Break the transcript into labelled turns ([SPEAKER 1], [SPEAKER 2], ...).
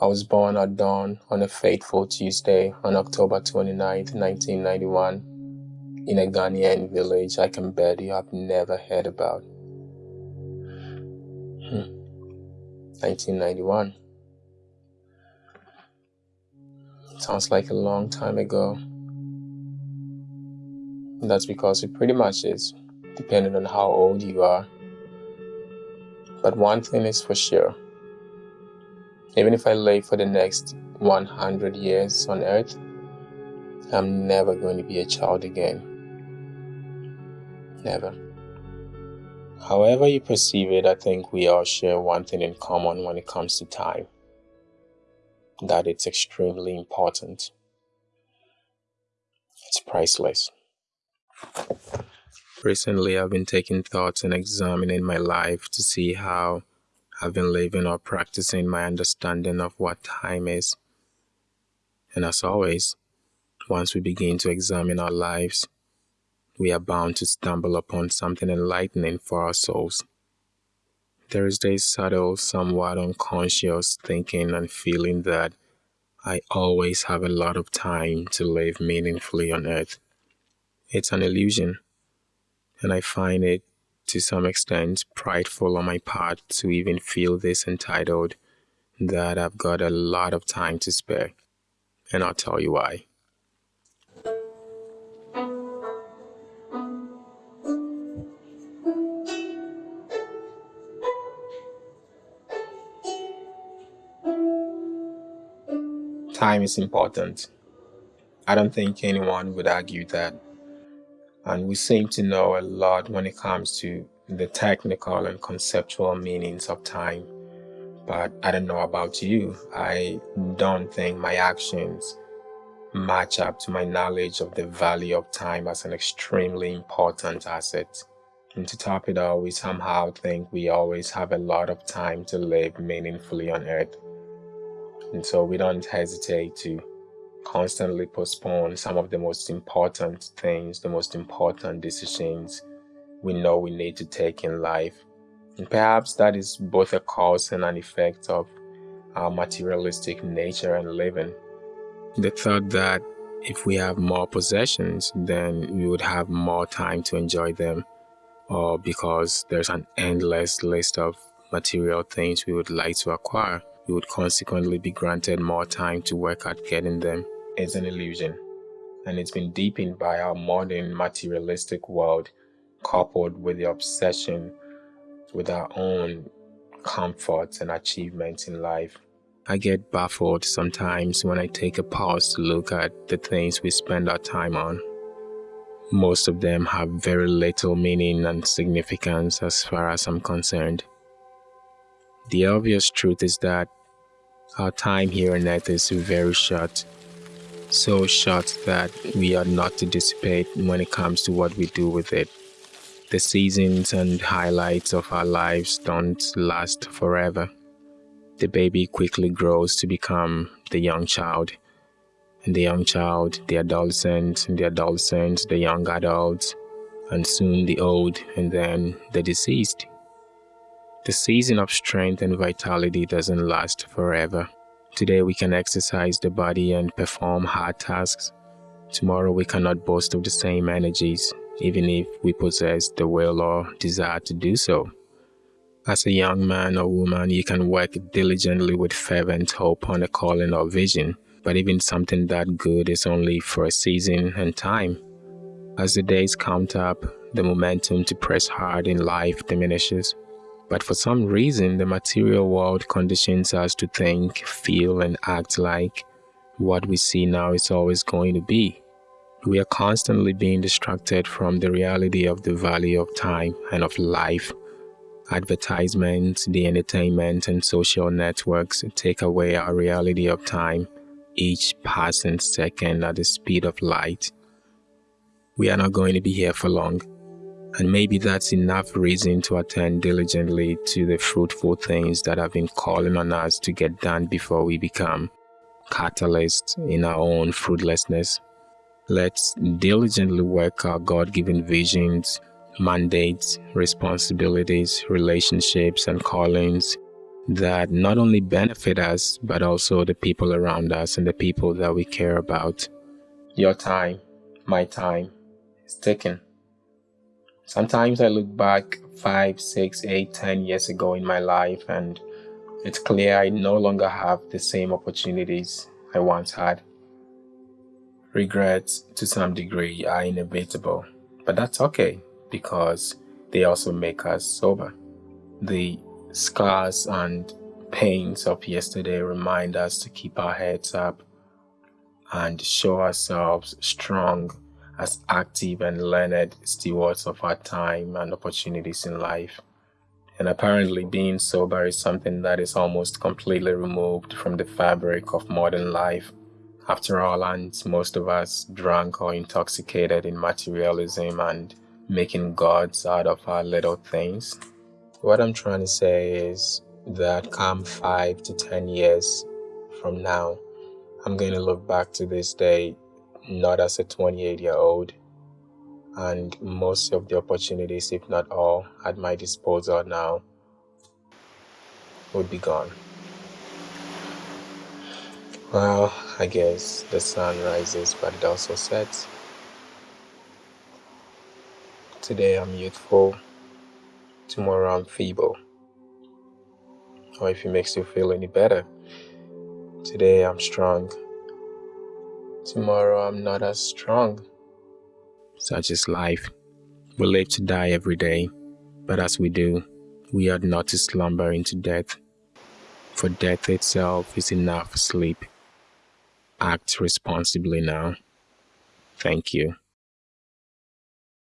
[SPEAKER 1] I was born at dawn on a fateful Tuesday on October 29, 1991, in a Ghanaian village I can you have never heard about. Hmm. 1991. Sounds like a long time ago. That's because it pretty much is, depending on how old you are. But one thing is for sure even if I live for the next 100 years on earth, I'm never going to be a child again. Never. However, you perceive it, I think we all share one thing in common when it comes to time that it's extremely important. It's priceless. Recently, I've been taking thoughts and examining my life to see how I've been living or practicing my understanding of what time is. And as always, once we begin to examine our lives, we are bound to stumble upon something enlightening for our souls. There is this subtle, somewhat unconscious thinking and feeling that I always have a lot of time to live meaningfully on earth. It's an illusion, and I find it to some extent prideful on my part to even feel this entitled that I've got a lot of time to spare. And I'll tell you why. Time is important. I don't think anyone would argue that and we seem to know a lot when it comes to the technical and conceptual meanings of time. But I don't know about you. I don't think my actions match up to my knowledge of the value of time as an extremely important asset. And to top it all, we somehow think we always have a lot of time to live meaningfully on earth. And so we don't hesitate to constantly postpone some of the most important things, the most important decisions we know we need to take in life. And perhaps that is both a cause and an effect of our materialistic nature and living. The thought that if we have more possessions, then we would have more time to enjoy them, or because there's an endless list of material things we would like to acquire, we would consequently be granted more time to work at getting them is an illusion, and it's been deepened by our modern materialistic world, coupled with the obsession with our own comforts and achievements in life. I get baffled sometimes when I take a pause to look at the things we spend our time on. Most of them have very little meaning and significance as far as I'm concerned. The obvious truth is that our time here on earth is very short so short that we are not to dissipate when it comes to what we do with it. The seasons and highlights of our lives don't last forever. The baby quickly grows to become the young child, and the young child, the adolescent, and the adolescent, the young adult, and soon the old, and then the deceased. The season of strength and vitality doesn't last forever. Today we can exercise the body and perform hard tasks. Tomorrow we cannot boast of the same energies, even if we possess the will or desire to do so. As a young man or woman, you can work diligently with fervent hope on a calling or vision, but even something that good is only for a season and time. As the days count up, the momentum to press hard in life diminishes. But for some reason, the material world conditions us to think, feel, and act like what we see now is always going to be. We are constantly being distracted from the reality of the value of time and of life. Advertisements, the entertainment, and social networks take away our reality of time, each passing second at the speed of light. We are not going to be here for long and maybe that's enough reason to attend diligently to the fruitful things that have been calling on us to get done before we become catalysts in our own fruitlessness. Let's diligently work our God given visions, mandates, responsibilities, relationships, and callings that not only benefit us, but also the people around us and the people that we care about. Your time, my time, is ticking. Sometimes I look back five, six, eight, ten years ago in my life, and it's clear I no longer have the same opportunities I once had. Regrets, to some degree, are inevitable, but that's okay because they also make us sober. The scars and pains of yesterday remind us to keep our heads up and show ourselves strong as active and learned stewards of our time and opportunities in life. And apparently, being sober is something that is almost completely removed from the fabric of modern life. After all, and most of us drunk or intoxicated in materialism and making gods out of our little things. What I'm trying to say is that come five to ten years from now, I'm going to look back to this day not as a 28 year old, and most of the opportunities, if not all, at my disposal now would be gone. Well, I guess the sun rises, but it also sets. Today I'm youthful, tomorrow I'm feeble. Or if it makes you feel any better, today I'm strong, tomorrow I'm not as strong. Such is life. We live to die every day, but as we do, we ought not to slumber into death. For death itself is enough sleep. Act responsibly now. Thank you.